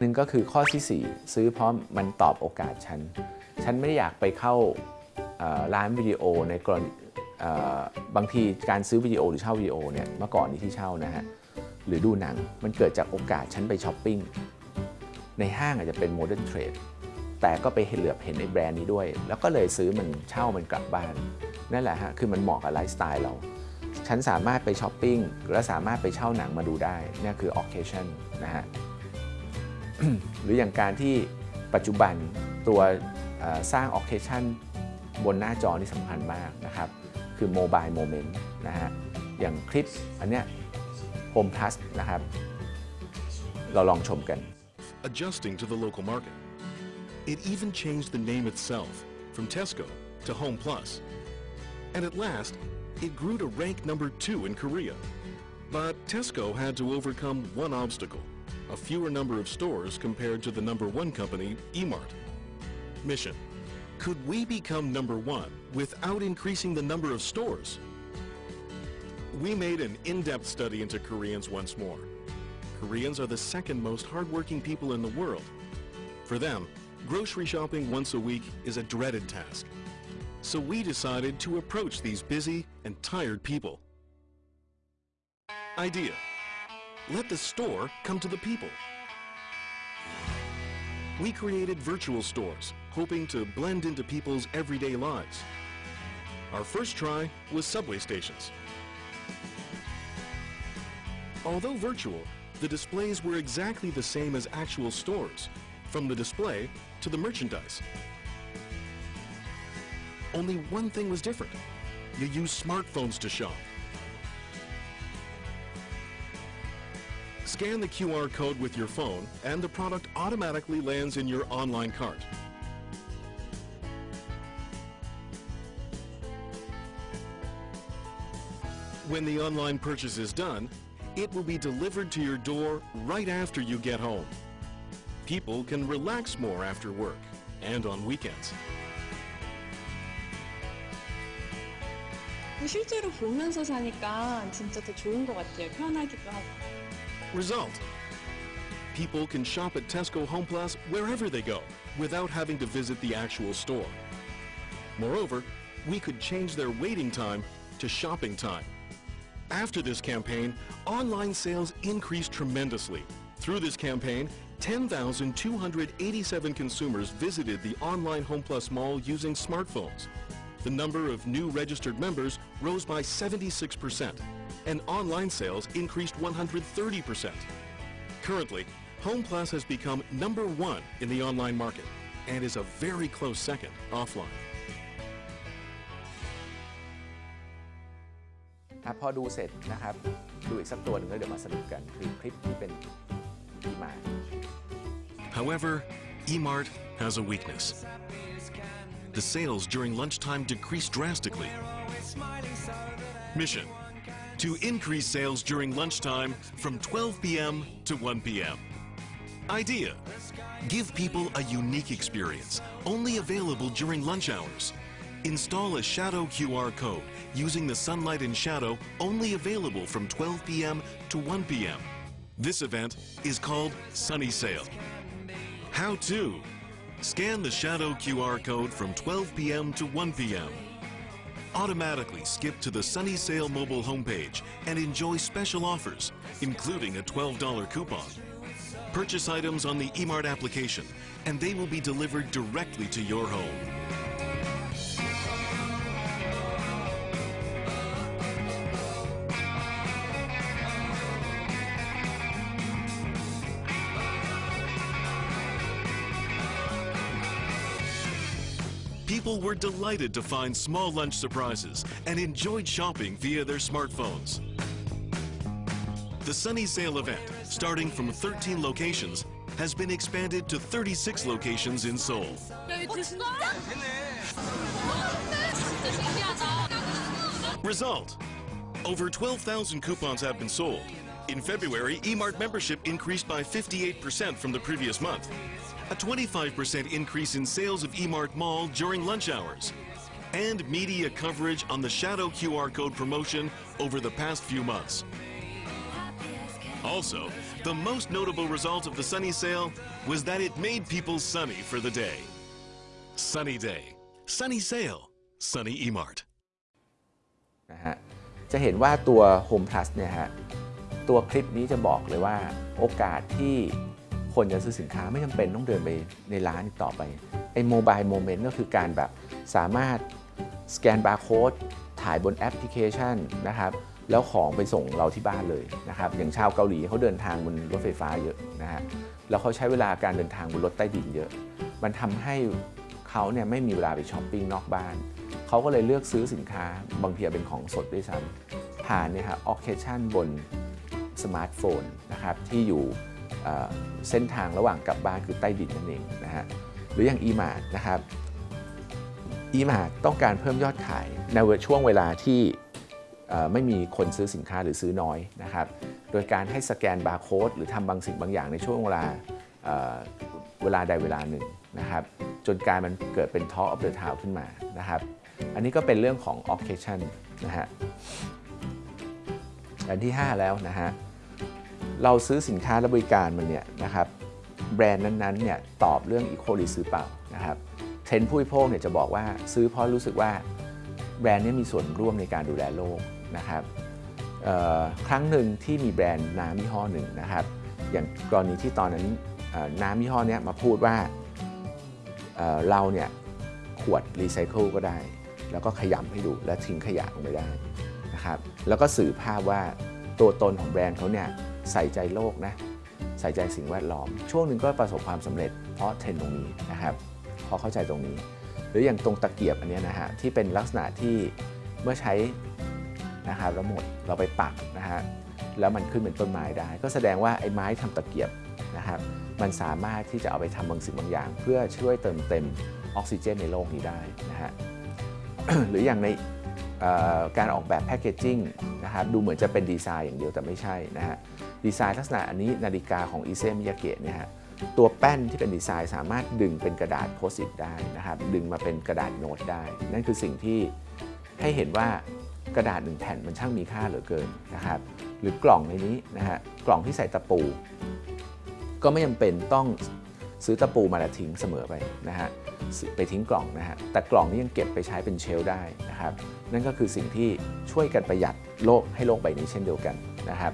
หนึ่งก็คือข้อที่ 4 ซื้อเพราะมันตอบโอกาสฉัน ฉันไม่ได้อยากไปเข้าร้านวิดีโอในกรณีบางทีการซื้อวิดีโอหรือเช่าวิดีโอเนี่ยเมื่อก่อนนี้ที่เช่านะฮะหรือดูหนังมันเกิดจากโอกาสฉันไปช้อปปิ้งในห้างอาจจะเป็นโมเดิร์นเทรดแต่ก็ไปเห็นเหลือบเห็นในแบรนด์นี้ด้วย แล้วก็เลยซื้อมันเช่ามันกลับบ้าน นั่นแหละฮะคือมันเหมาะกับไลฟ์สไตล์เรา ฉันสามารถไปช้อปปิ้งและสามารถไปเช่าหนังมาดูได้นี่คือ occasion นะฮะ หรืออย่างการที่ปัจจุบันตัวสร้าง occasion บนหน้าจอนี่สำคัญมากนะครับ คือ mobile moment นะฮะอย่างคลิปอันเนี้ย Home Plus นะครับ เราลองชมกัน adjusting to the local market. It even changed the name itself from Tesco to Home Plus. And at last, it grew to rank number two in Korea. But Tesco had to overcome one obstacle, a fewer number of stores compared to the number one company, Emart. Mission. Could we become number one without increasing the number of stores? We made an in-depth study into Koreans once more. Koreans are the second most hardworking people in the world. For them, grocery shopping once a week is a dreaded task. So we decided to approach these busy and tired people. Idea. Let the store come to the people. We created virtual stores, hoping to blend into people's everyday lives. Our first try was subway stations. Although virtual, the displays were exactly the same as actual stores, from the display to the merchandise. Only one thing was different. You use smartphones to shop. Scan the QR code with your phone and the product automatically lands in your online cart. When the online purchase is done, it will be delivered to your door right after you get home. People can relax more after work and on weekends. 실제로 보면서 사니까 진짜 더 좋은 것 같아요. 편하기도 하고. Result. People can shop at Tesco Home Plus wherever they go without having to visit the actual store. Moreover, we could change their waiting time to shopping time. After this campaign, online sales increased tremendously. Through this campaign, 10,287 consumers visited the online Home Plus mall using smartphones. The number of new registered members rose by 76%, and online sales increased 130%. Currently, Home Plus has become number one in the online market and is a very close second offline. อ่ะพอดูเสร็จนะครับ ดูอีกสักตัวหนึ่งแล้วเดี๋ยวมาสรุปกันคือคลิปที่เป็นที่มา However, Emart has a weakness. The sales during lunchtime decreased drastically. Mission to increase sales during lunchtime from 12 p.m. to 1 p.m. Idea give people a unique experience only available during lunch hours. Install a shadow QR code using the sunlight and shadow only available from 12 p.m. to 1 p.m. This event is called Sunny Sale. How to? Scan the shadow QR code from 12 p.m. to 1 p.m. Automatically skip to the Sunny Sale mobile homepage and enjoy special offers, including a $12 coupon. Purchase items on the eMart application, and they will be delivered directly to your home. People were delighted to find small lunch surprises and enjoyed shopping via their smartphones. The Sunny Sale event, starting from 13 locations, has been expanded to 36 locations in Seoul. Result Over 12,000 coupons have been sold. In February, eMart membership increased by 58% from the previous month A 25% increase in sales of eMart Mall during lunch hours. And media coverage on the Shadow QR code promotion over the past few months. Also, the most notable result of the Sunny Sale was that it made people sunny for the day. Sunny day, sunny sale, sunny emart. นะฮะจะเห็นว่าตัว Home Plus เนี่ยฮะตัวคลิปนี้จะบอกเลยว่าโอกาสที่ คนจะซื้อสินค้าไม่จำเป็นต้องเดินไปในร้านต่อไปไอ้โมบายโมเมนต์ก็คือการแบบสามารถสแกนบาร์โค้ดถ่ายบนแอปพลิเคชันนะครับแล้วของไปส่งเราที่บ้านเลยนะครับอย่างชาวเกาหลีเขาเดินทางบนรถไฟฟ้าเยอะนะฮะแล้วเขาใช้เวลาการเดินทางบนรถใต้ดินเยอะ มันทำให้เขาเนี่ยไม่มีเวลาไปช้อปปิ้งนอกบ้านเขาก็เลยเลือกซื้อสินค้าบางทีเป็นของสดด้วยซ้ำผ่านเนี่ยครับออเคชั่นบนสมาร์ทโฟนนะครับที่อยู่ เส้นทางระหว่างกลับบ้านคือใต้ดินนั่นเองนะฮะหรืออย่าง e-mart นะครับ e-mart ต้องการเพิ่มยอดขายในช่วงเวลาที่ไม่มีคนซื้อสินค้าหรือซื้อน้อยนะครับ โดยการให้สแกนบาร์โค้ดหรือทำบางสิ่งบางอย่างในช่วงเวลาเเวลาใดเวลาหนึ่งนะครับ จนกลายมันเกิดเป็น Talk of the Town ขึ้นมานะครับ อันนี้ก็เป็นเรื่องของ occasion นะฮะอันที่ 5 แล้วนะฮะ เราซื้อสินค้าและบริการมันเนี่ยนะครับแบรนด์นั้นๆเนี่ยตอบเรื่อง eco หรือซื้อเปล่านะครับเทรนด์ผู้บริโภคเนี่ยจะบอกว่าซื้อเพราะรู้สึกว่าแบรนด์เนี้มีส่วนร่วมในการดูแลโลกนะครับครั้งหนึ่งที่มีแบรนด์น้ำยี่ห้อหนึ่งนะครับ อย่างกรณีที่ตอนนั้นน้ำยี่ห้อเนี้ยมาพูดว่าเเราเนี่ยขวดรีไซเคิลก็ได้ แล้วก็ขยำให้ดูและทิ้งขยะลงไปได้นะครับ แล้วก็สื่อภาพว่า ตัวตนของแบรนด์เขาเนี่ยใส่ใจโลกนะใส่ใจสิ่งแวดล้อม ช่วงหนึ่งก็ประสบความสำเร็จเพราะเทรนด์ตรงนี้นะครับพราะเข้าใจตรงนี้ หรืออย่างตรงตะเกียบอันนี้นะฮะที่เป็นลักษณะที่เมื่อใช้นะครับแล้วหมดเราไปปักนะฮะแล้วมันขึ้นเป็นต้นไม้ได้ ก็แสดงว่าไอ้ไม้ทำตะเกียบนะครับมันสามารถที่จะเอาไปทำบางสิ่งบางอย่าง เพื่อช่วยเติมเต็มออกซิเจนในโลกนี้ได้นะฮะหรืออย่างใน การออกแบบแพคเกจจิ้งนะครับดูเหมือนจะเป็นดีไซน์อย่างเดียวแต่ไม่ใช่นะฮะดีไซน์ลักษณะอันนี้นาฬิกาของอิเซมิยาเกะเนี่ยฮะตัวแป้นที่เป็นดีไซน์สามารถดึงเป็นกระดาษโพสต์อิทได้นะครับดึงมาเป็นกระดาษโน้ตได้ นั่นคือสิ่งที่ให้เห็นว่ากระดาษหนึ่งแผ่นมันช่างมีค่าเหลือเกินนะครับหรือกล่องในนี้นะฮะกล่องที่ใส่ตะปู ก็ไม่จำเป็นต้องซื้อตะปูมาแล้วทิ้งเสมอไปนะฮะ ไปทิ้งกล่องนะฮะแต่กล่องนี้ยังเก็บไปใช้เป็นเชลได้นะครับ นั่นก็คือสิ่งที่ช่วยกันประหยัดโลกให้โลกใบนี้เช่นเดียวกันนะครับ